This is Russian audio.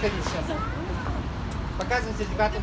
подходите сейчас. Показывайте ребятам.